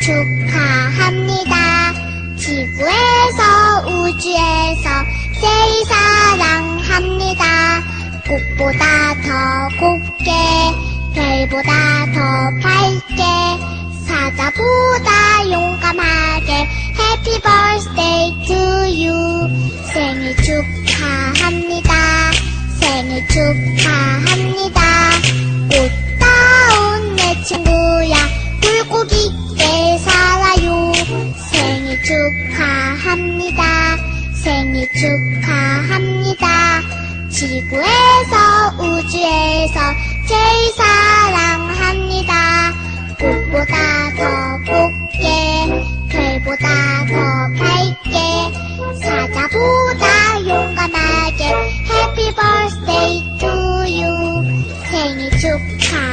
축하합니다. 지구에서 우주에서 제일 사랑합니다. 꽃보다 더 곱게 별보다 더 밝게 사자보다 용감하게 Happy birthday to you 생일 축하합니다 생일 축하합니다 굴곡 있게 살아요. 생일 축하합니다. 생일 축하합니다. 지구에서 우주에서 제일 사랑합니다. 꽃보다 더 곱게 별보다 더 밝게 사자보다 용감하게 birthday to you. 생일 축하